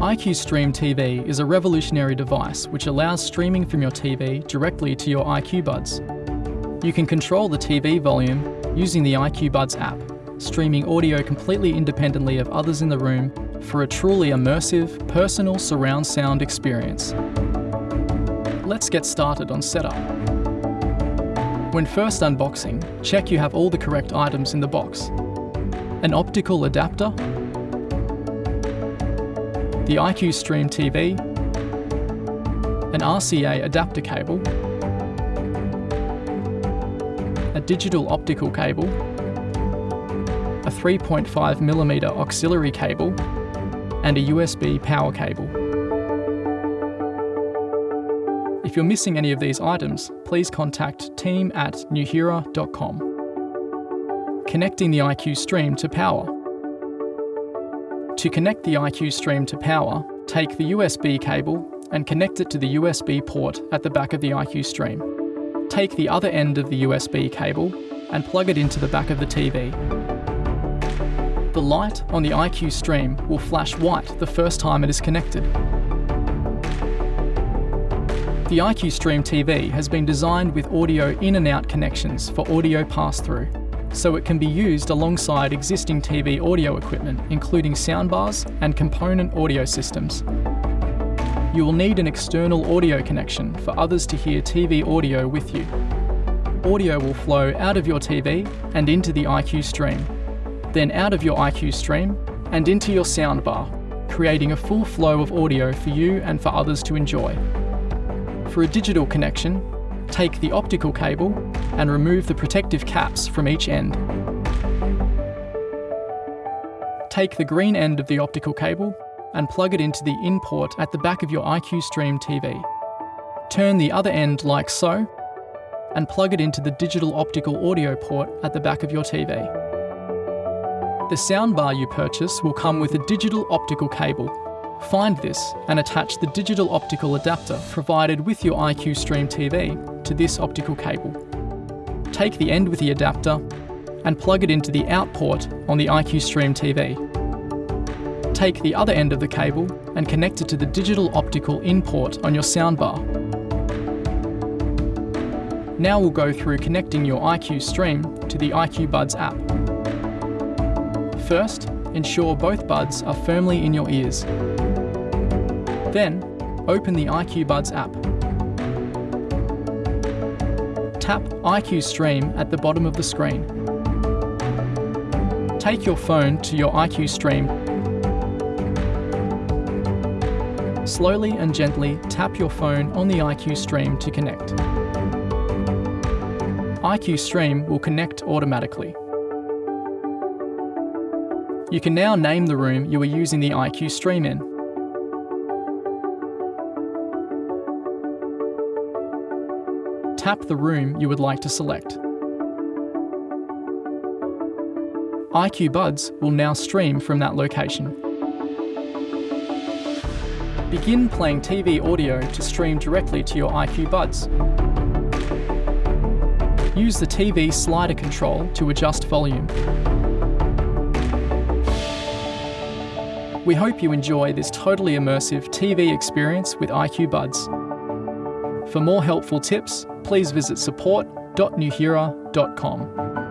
iQ Stream TV is a revolutionary device which allows streaming from your TV directly to your iQ Buds. You can control the TV volume using the iQ Buds app, streaming audio completely independently of others in the room for a truly immersive, personal surround sound experience. Let's get started on setup. When first unboxing, check you have all the correct items in the box. An optical adapter, the iQ Stream TV, an RCA adapter cable, a digital optical cable, a 3.5mm auxiliary cable, and a USB power cable. If you're missing any of these items, please contact team at nuheara.com. Connecting the iQ Stream to power. To connect the iQ Stream to power, take the USB cable and connect it to the USB port at the back of the iQ Stream. Take the other end of the USB cable and plug it into the back of the TV. The light on the iQ Stream will flash white the first time it is connected. The iQ Stream TV has been designed with audio in and out connections for audio pass-through so it can be used alongside existing TV audio equipment, including soundbars and component audio systems. You will need an external audio connection for others to hear TV audio with you. Audio will flow out of your TV and into the iQ stream, then out of your iQ stream and into your soundbar, creating a full flow of audio for you and for others to enjoy. For a digital connection, take the optical cable and remove the protective caps from each end. Take the green end of the optical cable and plug it into the in port at the back of your iQ Stream TV. Turn the other end like so and plug it into the digital optical audio port at the back of your TV. The soundbar you purchase will come with a digital optical cable Find this and attach the digital optical adapter provided with your iQ Stream TV to this optical cable. Take the end with the adapter and plug it into the out port on the iQ Stream TV. Take the other end of the cable and connect it to the digital optical in port on your soundbar. Now we'll go through connecting your iQ Stream to the iQ Buds app. First, ensure both buds are firmly in your ears. Then, open the iQ Buds app. Tap iQ Stream at the bottom of the screen. Take your phone to your iQ Stream. Slowly and gently tap your phone on the iQ Stream to connect. iQ Stream will connect automatically. You can now name the room you are using the iQ Stream in. Tap the room you would like to select. iQ Buds will now stream from that location. Begin playing TV audio to stream directly to your iQ Buds. Use the TV slider control to adjust volume. We hope you enjoy this totally immersive TV experience with iQ Buds. For more helpful tips, please visit support.nuheara.com.